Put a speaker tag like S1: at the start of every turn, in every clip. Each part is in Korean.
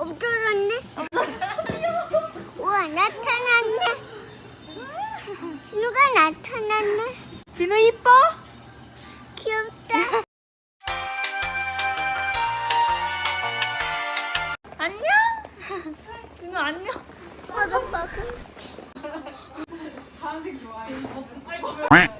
S1: 없어졌네. 우와 나타났네. 진우가 나타났네.
S2: 진우 이뻐?
S1: 귀엽다.
S2: 안녕? 진우 안녕?
S1: motherfucker.
S2: 동물도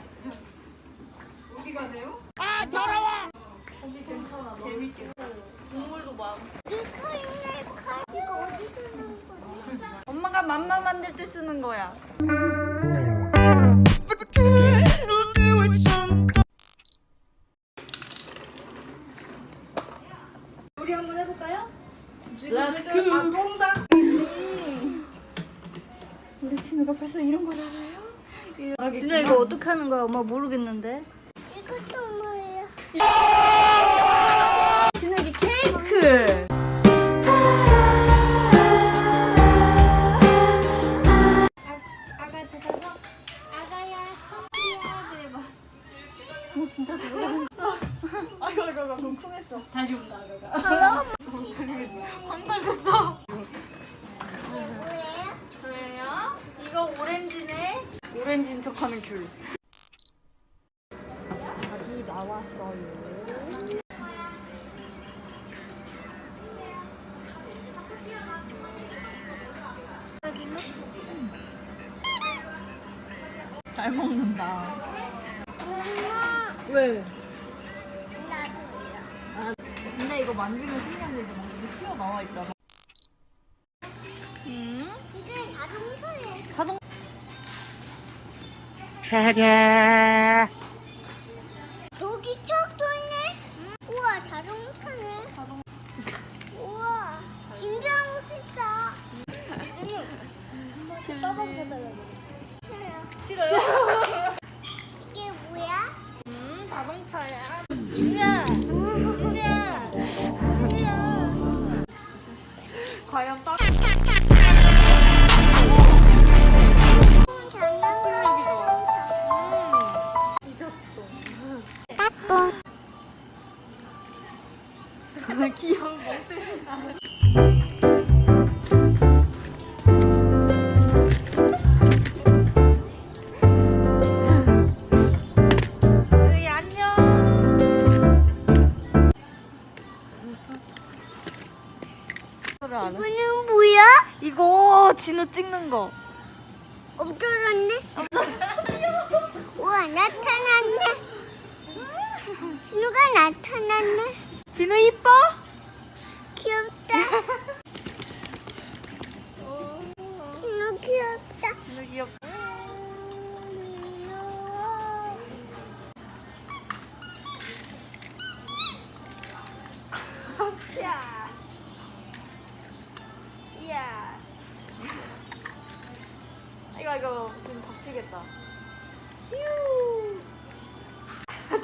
S2: 맘마 만들 때 쓰는 거야.
S3: 우리 한번 해볼까요?
S2: Let's go.
S3: 아.
S2: 우리 진우가 벌써 이런 걸 알아요?
S3: 진아 이거 어떻게 하는 거야? 엄마 모르겠는데.
S1: 이것도?
S2: 진 황당했어.
S1: 뭐예요?
S2: 그래요? 이거 오렌지네. 오렌지인 척하는 귤. 밥이 나왔어요. 잘 먹는다.
S3: 왜?
S2: 이거 만지면 신기한 게막 이렇게 튀어나와 있잖아. 음?
S1: 이게 자동차예요.
S2: 자동
S1: 여기 척 돌네. 우와 자동차네.
S2: 자동
S1: 우와 진짜 멋있다. 사달라고. 싫어요.
S2: 싫어요?
S1: 이게 뭐야?
S2: 음 자동차야. 과연.
S1: 따뚱.
S2: 귀여운 멍때. 저기 해?
S1: 이거는 뭐야?
S2: 이거 진우 찍는 거.
S1: 없어졌네. 우와 나타났네. 진우가 나타났네.
S2: 진우 이뻐? 좀 박치겠다. 휴.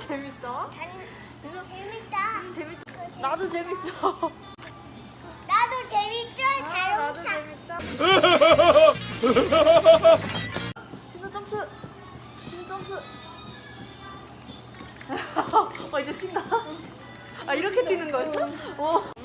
S2: 재밌어? 이거
S1: 재밌다.
S2: 재밌. 나도 재밌어.
S1: 나도 재밌죠?
S2: 아, 나도
S1: 자동차.
S2: 재밌다. 진우 점프. 진우 점프. 어 이제 뛴다. 아 이렇게 뛰는 거였어? 오.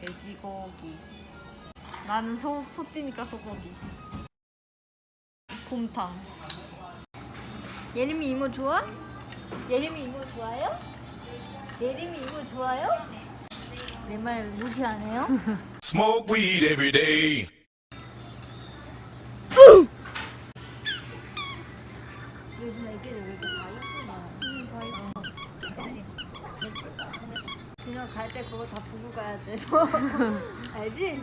S2: 돼지고기. 나는 소, 소띠니까 소고기. 곰탕.
S3: 예림이 이모 좋아? 예림이 이모 좋아요? 예림이 이모 좋아요? 내 말 무시 안 해요?
S4: Smoke weed every day.
S3: 요즘 애기들 왜 이렇게 다이어트나? 진호 갈때 그거 다 부고 가야 돼. 너 알지?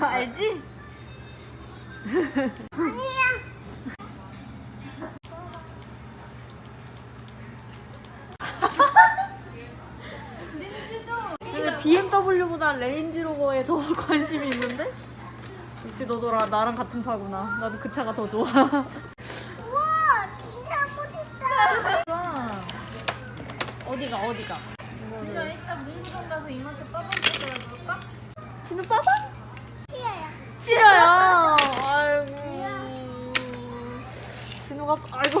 S3: 알지?
S2: 근데 BMW보다 레인지로버에 더 관심이 있는데? 역시 너도 라- 나랑 같은 파구나. 나도 그 차가 더 좋아.
S1: 우와 진짜
S2: 어디가 어디가?
S3: 진짜 일단 문구점 가서 이마트 빠방 찾아볼까?
S2: 진우 빠방?
S1: 싫어요.
S2: 싫어요. 아이고. 진우가 아이고.